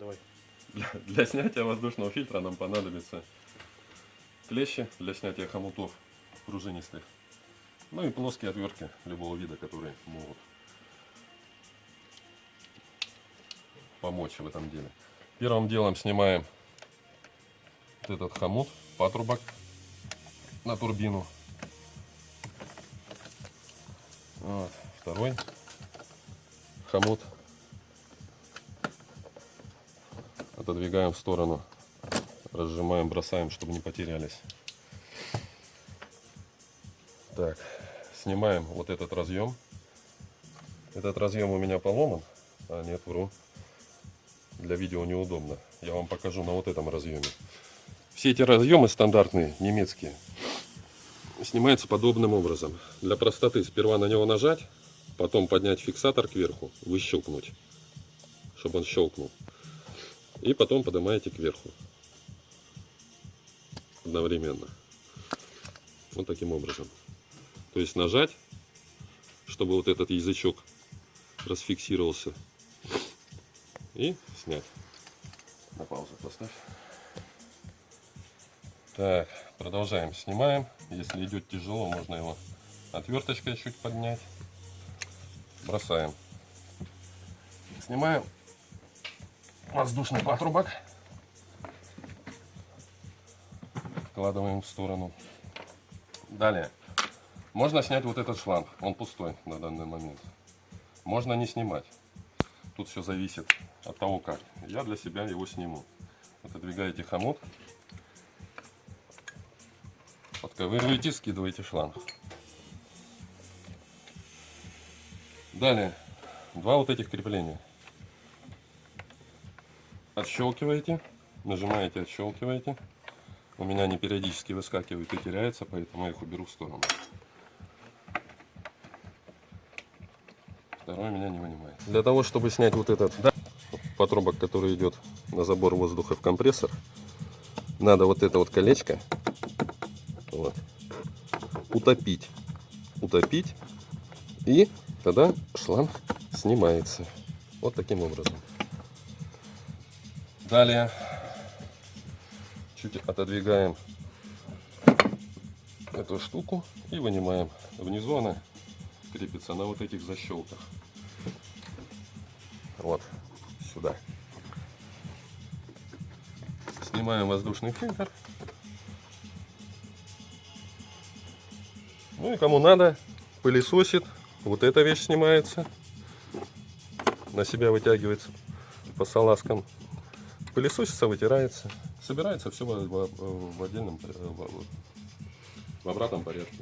Давай. Для, для снятия воздушного фильтра нам понадобятся клещи для снятия хомутов пружинистых. Ну и плоские отвертки любого вида, которые могут помочь в этом деле. Первым делом снимаем вот этот хомут, патрубок на турбину. Вот, второй хомут отодвигаем в сторону, разжимаем, бросаем, чтобы не потерялись. Так, снимаем вот этот разъем. Этот разъем у меня поломан, а нет, вру. Для видео неудобно. Я вам покажу на вот этом разъеме. Все эти разъемы стандартные, немецкие, снимаются подобным образом. Для простоты сперва на него нажать, потом поднять фиксатор кверху, выщелкнуть, чтобы он щелкнул. И потом поднимаете кверху. Одновременно. Вот таким образом. То есть нажать, чтобы вот этот язычок расфиксировался. И снять. На паузу поставь. Так, продолжаем. Снимаем. Если идет тяжело, можно его отверточкой чуть поднять. Бросаем. Снимаем воздушный патрубок. Вкладываем в сторону. Далее. Можно снять вот этот шланг. Он пустой на данный момент. Можно не снимать. Тут все зависит от того, как. Я для себя его сниму. Отодвигаете хомут. Подковыриваете, скидываете шланг. Далее. Два вот этих крепления отщелкиваете, нажимаете, отщелкиваете. У меня они периодически выскакивают и теряются, поэтому я их уберу в сторону. Второй меня не вынимает. Для того, чтобы снять вот этот да, патрубок, который идет на забор воздуха в компрессор, надо вот это вот колечко вот, утопить. Утопить. И тогда шланг снимается. Вот таким образом. Далее чуть отодвигаем эту штуку и вынимаем. Внизу она крепится на вот этих защелках. Вот сюда. Снимаем воздушный фильтр. Ну и кому надо, пылесосит. Вот эта вещь снимается. На себя вытягивается по салазкам пылесосится, вытирается. Собирается все в, в, в отдельном, в, в обратном порядке.